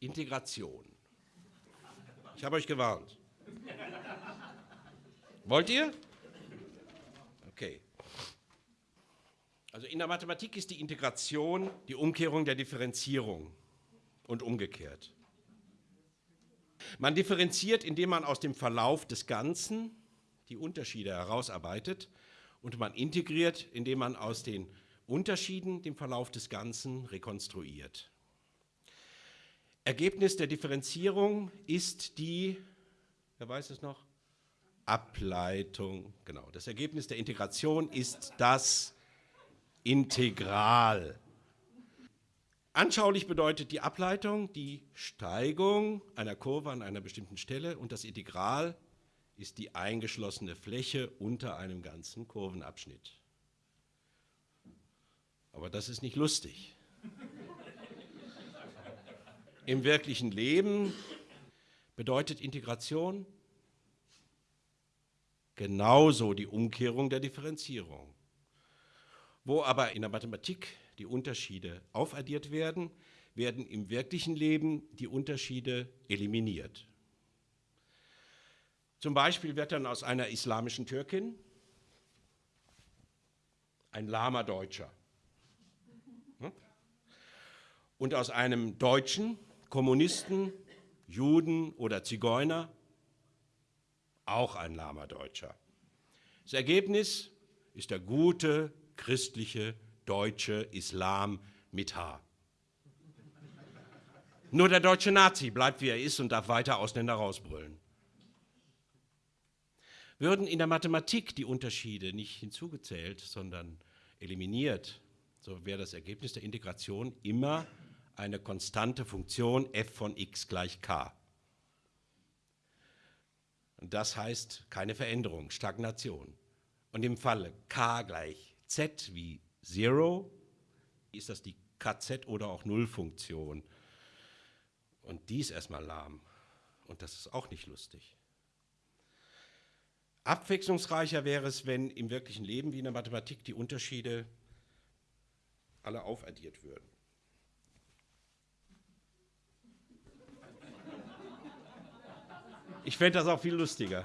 Integration. Ich habe euch gewarnt. Wollt ihr? Okay. Also in der Mathematik ist die Integration die Umkehrung der Differenzierung und umgekehrt. Man differenziert, indem man aus dem Verlauf des Ganzen die Unterschiede herausarbeitet und man integriert, indem man aus den Unterschieden den Verlauf des Ganzen rekonstruiert. Ergebnis der Differenzierung ist die, wer weiß es noch? Ableitung, genau. Das Ergebnis der Integration ist das Integral. Anschaulich bedeutet die Ableitung die Steigung einer Kurve an einer bestimmten Stelle und das Integral ist die eingeschlossene Fläche unter einem ganzen Kurvenabschnitt. Aber das ist nicht lustig. Im wirklichen Leben bedeutet Integration genauso die Umkehrung der Differenzierung. Wo aber in der Mathematik die Unterschiede aufaddiert werden, werden im wirklichen Leben die Unterschiede eliminiert. Zum Beispiel wird dann aus einer islamischen Türkin ein lahmer Deutscher. Hm? Und aus einem Deutschen, Kommunisten, Juden oder Zigeuner auch ein lahmer Deutscher. Das Ergebnis ist der gute, christliche, deutsche Islam mit H. Nur der deutsche Nazi bleibt wie er ist und darf weiter Ausländer rausbrüllen. Würden in der Mathematik die Unterschiede nicht hinzugezählt, sondern eliminiert, so wäre das Ergebnis der Integration immer eine konstante Funktion f von x gleich k. Und das heißt keine Veränderung, Stagnation. Und im Falle k gleich z wie 0 ist das die kz oder auch Nullfunktion. Und die ist erstmal lahm. Und das ist auch nicht lustig. Abwechslungsreicher wäre es, wenn im wirklichen Leben wie in der Mathematik die Unterschiede alle aufaddiert würden. Ich fände das auch viel lustiger.